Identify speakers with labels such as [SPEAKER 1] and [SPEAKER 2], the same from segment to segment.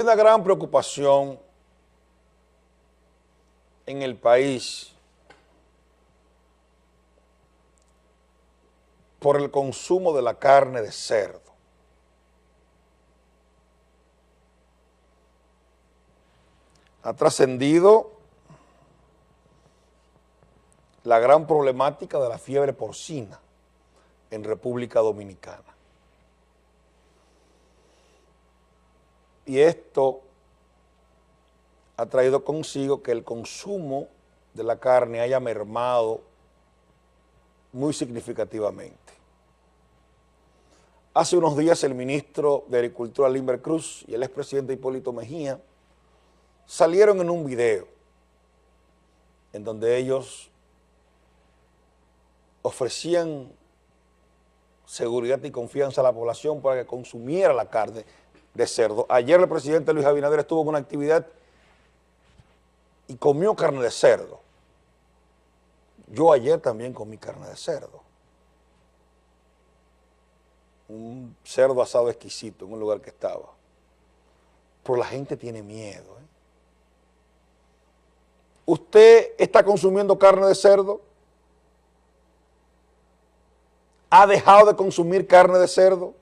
[SPEAKER 1] Una gran preocupación en el país por el consumo de la carne de cerdo. Ha trascendido la gran problemática de la fiebre porcina en República Dominicana. Y esto ha traído consigo que el consumo de la carne haya mermado muy significativamente. Hace unos días el ministro de Agricultura, Limber Cruz, y el expresidente Hipólito Mejía salieron en un video en donde ellos ofrecían seguridad y confianza a la población para que consumiera la carne de cerdo. Ayer el presidente Luis Abinader estuvo en una actividad y comió carne de cerdo. Yo ayer también comí carne de cerdo. Un cerdo asado exquisito en un lugar que estaba. Pero la gente tiene miedo. ¿eh? ¿Usted está consumiendo carne de cerdo? ¿Ha dejado de consumir carne de cerdo?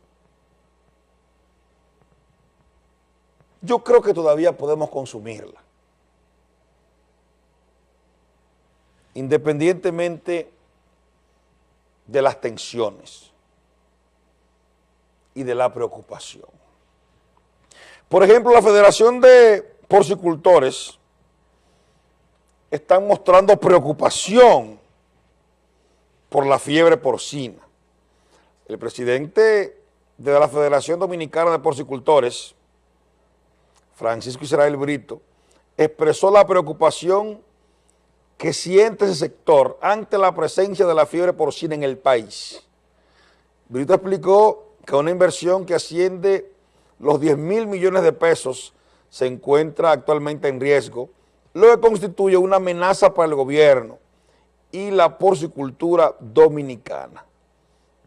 [SPEAKER 1] Yo creo que todavía podemos consumirla. Independientemente de las tensiones y de la preocupación. Por ejemplo, la Federación de Porcicultores están mostrando preocupación por la fiebre porcina. El presidente de la Federación Dominicana de Porcicultores, Francisco Israel Brito, expresó la preocupación que siente ese sector ante la presencia de la fiebre porcina en el país. Brito explicó que una inversión que asciende los 10 mil millones de pesos se encuentra actualmente en riesgo, lo que constituye una amenaza para el gobierno y la porcicultura dominicana.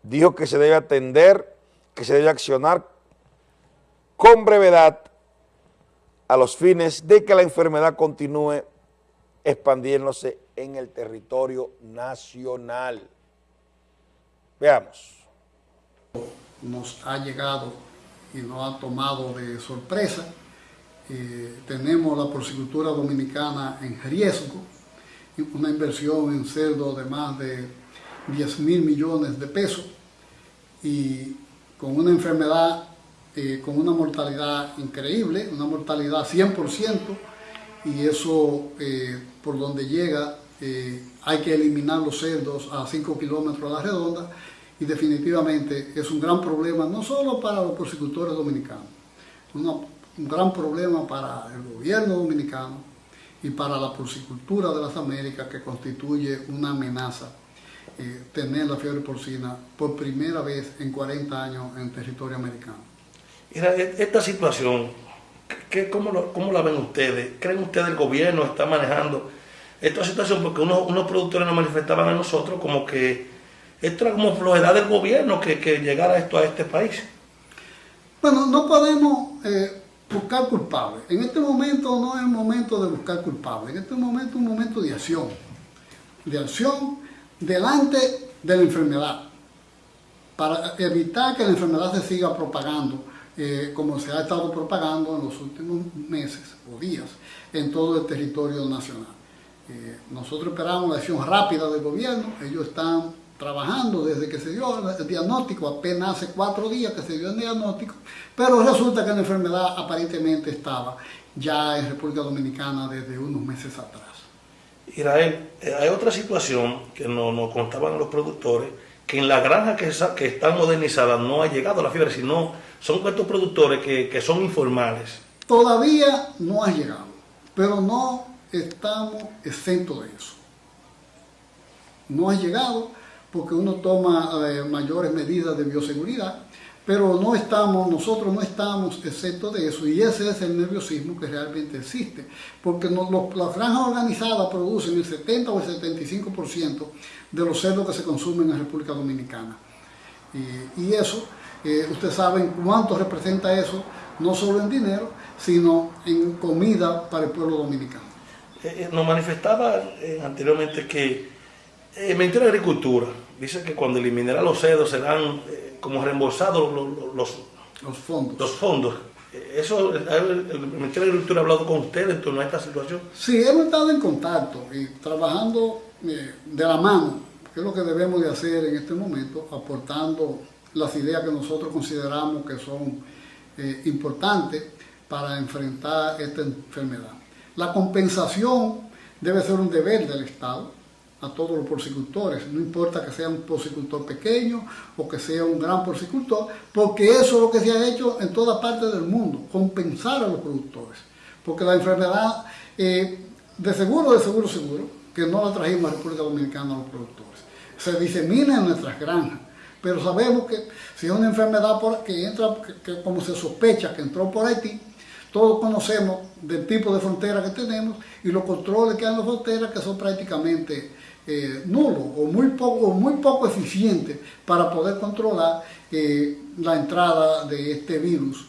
[SPEAKER 1] Dijo que se debe atender, que se debe accionar con brevedad a los fines de que la enfermedad continúe expandiéndose en el territorio nacional. Veamos.
[SPEAKER 2] Nos ha llegado y nos ha tomado de sorpresa. Eh, tenemos la porcicultura dominicana en riesgo, una inversión en cerdo de más de 10 mil millones de pesos y con una enfermedad, eh, con una mortalidad increíble, una mortalidad 100%, y eso eh, por donde llega eh, hay que eliminar los cerdos a 5 kilómetros a la redonda y definitivamente es un gran problema no solo para los porcicultores dominicanos, un gran problema para el gobierno dominicano y para la porcicultura de las Américas que constituye una amenaza eh, tener la fiebre porcina por primera vez en 40 años en territorio americano.
[SPEAKER 3] E-, esta situación ¿Qué, cómo, ¿Cómo la ven ustedes? ¿Creen ustedes el gobierno está manejando esta situación? Porque unos, unos productores nos manifestaban a nosotros como que esto era como flojedad del gobierno que, que llegara esto a este país.
[SPEAKER 2] Bueno, no podemos eh, buscar culpables. En este momento no es el momento de buscar culpables. En este momento es un momento de acción. De acción delante de la enfermedad. Para evitar que la enfermedad se siga propagando eh, como se ha estado propagando en los últimos meses o días en todo el territorio nacional. Eh, nosotros esperamos la acción rápida del gobierno, ellos están trabajando desde que se dio el diagnóstico, apenas hace cuatro días que se dio el diagnóstico, pero resulta que la enfermedad aparentemente estaba ya en República Dominicana desde unos meses atrás.
[SPEAKER 3] Israel, eh, hay otra situación que nos, contaban los productores, que en la granja que, que están modernizadas no ha llegado la fiebre, sino son estos productores que, son informales.
[SPEAKER 2] Todavía no ha llegado, pero no estamos exentos de eso. No ha llegado porque uno toma eh, mayores medidas de bioseguridad, pero no estamos, nosotros no estamos exentos de eso y ese es el nerviosismo que realmente existe, porque las franjas organizadas producen el 70 o el 75% de los cerdos que se consumen en la República Dominicana. y eso ustedes saben cuánto representa eso, no solo en dinero, sino en comida para el pueblo dominicano.
[SPEAKER 3] Eh, nos manifestaba anteriormente que el Ministerio de Agricultura dice que cuando eliminará los cerdos serán como reembolsados los,
[SPEAKER 2] los, fondos.
[SPEAKER 3] Los fondos. ¿Eso, el Ministerio de Agricultura ha hablado con usted en torno a esta situación?
[SPEAKER 2] Sí, hemos estado en contacto y trabajando de la mano ¿Qué es lo que debemos de hacer en este momento? Aportando las ideas que nosotros consideramos que son eh, importantes para enfrentar esta enfermedad. La compensación debe ser un deber del Estado a todos los porcicultores, no importa que sea un porcicultor pequeño o que sea un gran porcicultor, porque eso es lo que se ha hecho en toda parte del mundo, compensar a los productores. Porque la enfermedad, eh, de seguro, de seguro, seguro, que no la trajimos a República Dominicana a los productores se disemina en nuestras granjas. Pero sabemos que si es una enfermedad que entra, que, como se sospecha que entró por Haití, todos conocemos del tipo de frontera que tenemos y los controles que hay en las fronteras que son prácticamente eh, nulos o muy poco, muy poco eficientes para poder controlar eh, la entrada de este virus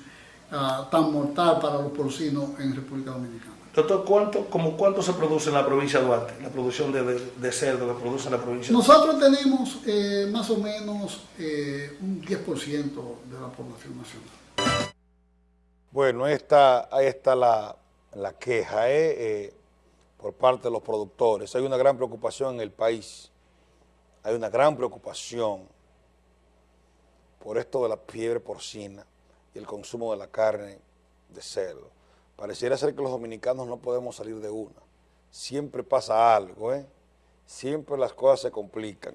[SPEAKER 2] ah, tan mortal para los porcinos en República Dominicana.
[SPEAKER 3] Doctor, ¿cuánto, como ¿cuánto se produce en la provincia de Duarte, la producción de, cerdo que produce en la provincia
[SPEAKER 2] de Nosotros tenemos eh, más o menos eh, un 10% de la población nacional.
[SPEAKER 1] Bueno, esta, ahí está la, queja eh, por parte de los productores. Hay una gran preocupación en el país. Hay una gran preocupación por esto de la fiebre porcina y el consumo de la carne de cerdo. Pareciera ser que los dominicanos no podemos salir de una. Siempre pasa algo, ¿eh? Siempre las cosas se complican.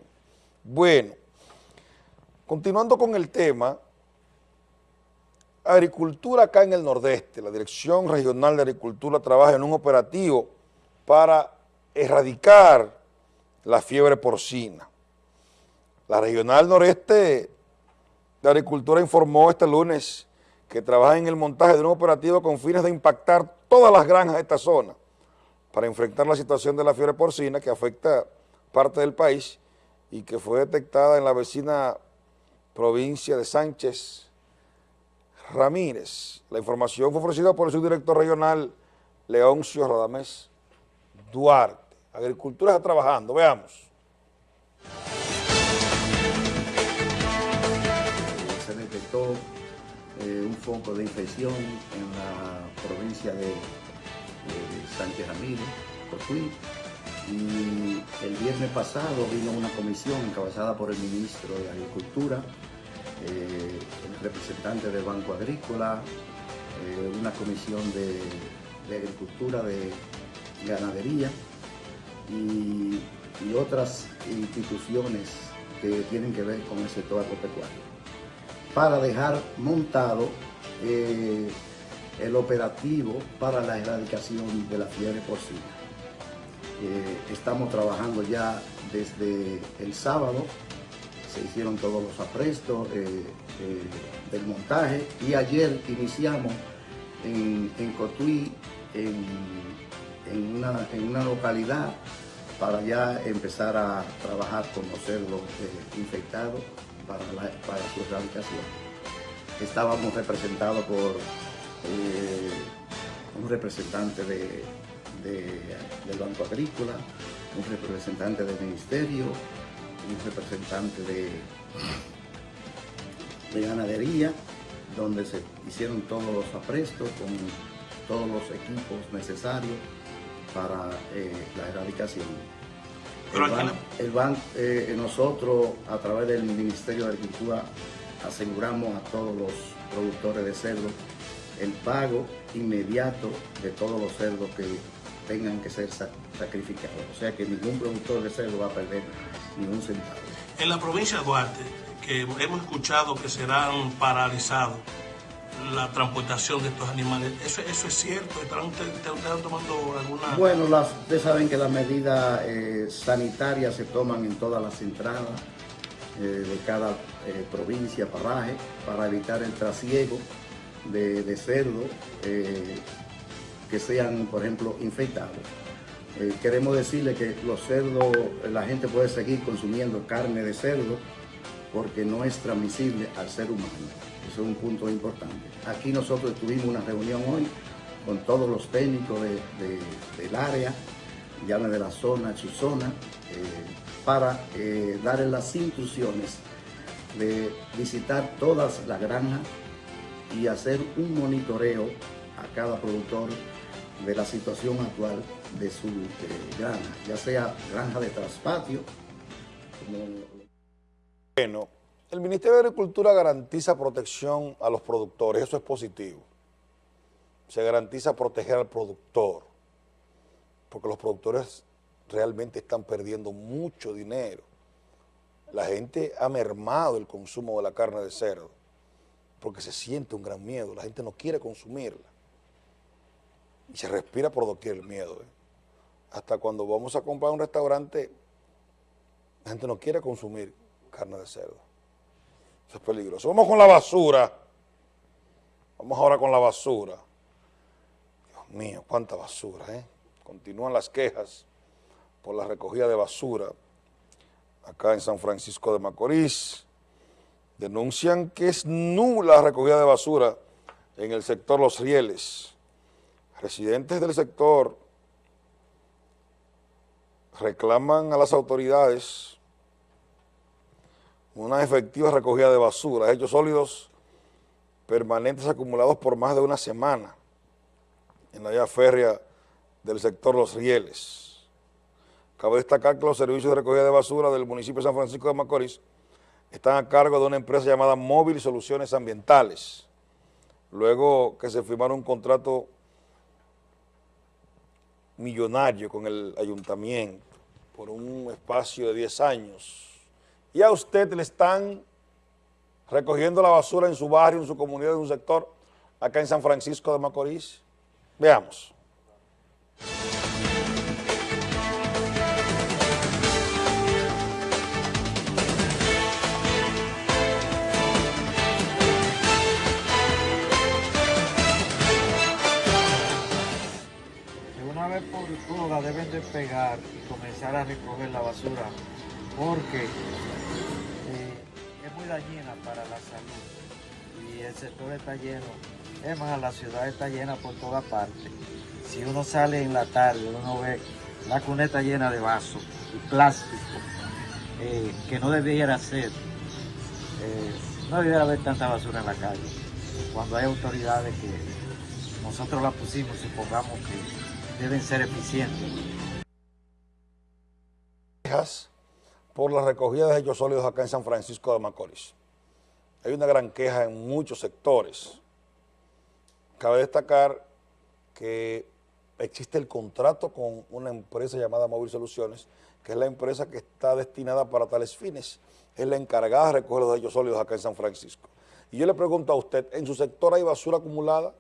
[SPEAKER 1] Bueno, continuando con el tema, agricultura acá en el Nordeste, la Dirección Regional de Agricultura trabaja en un operativo para erradicar la fiebre porcina. La Regional Noreste de Agricultura informó este lunes que trabaja en el montaje de un operativo con fines de impactar todas las granjas de esta zona para enfrentar la situación de la fiebre porcina que afecta parte del país y que fue detectada en la vecina provincia de Sánchez Ramírez. La información fue ofrecida por el subdirector regional Leoncio Radamés Duarte. Agricultura está trabajando, veamos.
[SPEAKER 4] un foco de infección en la provincia de, Sánchez Ramírez, Cotuí, y el viernes pasado vino una comisión encabezada por el ministro de Agricultura, eh, representante del Banco Agrícola, eh, una comisión de, Agricultura, de Ganadería y, otras instituciones que tienen que ver con el sector agropecuario para dejar montado eh, el operativo para la erradicación de la fiebre porcina. Estamos trabajando ya desde el sábado, hicieron todos los aprestos eh, del montaje y ayer iniciamos en, Cotuí, en, una, localidad, para ya empezar a trabajar con los cerdos infectados para, su erradicación. Estábamos representados por eh, un representante de, del Banco Agrícola, un representante del Ministerio, un representante de, de ganadería, donde se hicieron todos los aprestos con todos los equipos necesarios para eh, la erradicación. El, banco, eh, nosotros a través del Ministerio de Agricultura aseguramos a todos los productores de cerdo el pago inmediato de todos los cerdos que tengan que ser sacrificados. O sea que ningún productor de cerdo va a perder ni un centavo.
[SPEAKER 3] En la provincia de Duarte, que hemos escuchado que serán paralizados, la transportación de estos animales. ¿Eso, eso es cierto? ¿Están ustedes, tomando alguna...?
[SPEAKER 4] Bueno, ustedes saben que las medidas eh, sanitarias se toman en todas las entradas eh, de cada eh, provincia, paraje, para evitar el trasiego de, de cerdos que sean, por ejemplo, infectados. queremos decirle que los cerdos, la gente puede seguir consumiendo carne de cerdo porque no es transmisible al ser humano Eso es un punto importante. Aquí nosotros tuvimos una reunión hoy con todos los técnicos de, de, del área, llame de la zona, su zona, eh, para eh, darles las instrucciones de visitar todas las granjas y hacer un monitoreo a cada productor de la situación actual de su eh, granja, ya sea granja de traspatio.
[SPEAKER 1] Bueno, el Ministerio de Agricultura garantiza protección a los productores, eso es positivo. Se garantiza proteger al productor, porque los productores realmente están perdiendo mucho dinero. La gente ha mermado el consumo de la carne de cerdo, porque se siente un gran miedo, la gente no quiere consumirla. Y se respira por doquier el miedo. ¿eh? Hasta cuando vamos a comprar un restaurante, la gente no quiere consumir carne de cerdo. Eso es peligroso. Vamos con la basura. Vamos ahora con la basura. Dios mío, cuánta basura, ¿eh? Continúan las quejas por la recogida de basura acá en San Francisco de Macorís. Denuncian que es nula la recogida de basura en el sector Los Rieles. Residentes del sector reclaman a las autoridades una efectiva recogida de basura, hechos sólidos permanentes acumulados por más de una semana en la vía férrea del sector Los Rieles. Cabe destacar que los servicios de recogida de basura del municipio de San Francisco de Macorís están a cargo de una empresa llamada Móvil Soluciones Ambientales. Luego que se firmaron un contrato millonario con el ayuntamiento por un espacio de 10 años. Y a usted le están recogiendo la basura en su barrio, en su comunidad, en un sector, acá en San Francisco de Macorís. Veamos.
[SPEAKER 5] Despegar y comenzar a recoger la basura porque eh, es muy dañina para la salud y el sector está lleno, es más, la ciudad está llena por toda parte. Si uno sale en la tarde, uno ve la cuneta llena de vasos y plástico, eh, que no debiera ser, eh, no debiera haber tanta basura en la calle, cuando hay autoridades que nosotros la pusimos, supongamos que deben ser eficientes.
[SPEAKER 1] Por la recogida de hechos sólidos acá en San Francisco de Macorís. Hay una gran queja en muchos sectores. Cabe destacar que existe el contrato con una empresa llamada Móvil Soluciones, que es la empresa que está destinada para tales fines. Es la encargada de recoger los hechos sólidos acá en San Francisco. Y yo le pregunto a usted, ¿en su sector hay basura acumulada?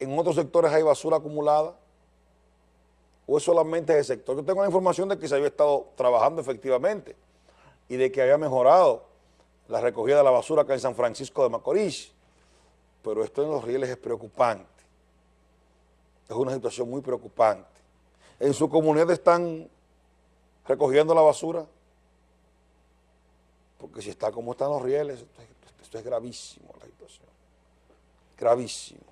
[SPEAKER 1] en otros sectores hay basura acumulada? ¿O es solamente ese sector? Yo tengo la información de que se había estado trabajando efectivamente y de que había mejorado la recogida de la basura acá en San Francisco de Macorís. Pero esto en los rieles es preocupante. Es una situación muy preocupante. ¿En su comunidad están recogiendo la basura? Porque si está como están los rieles, esto es, esto es gravísimo la situación. Gravísimo.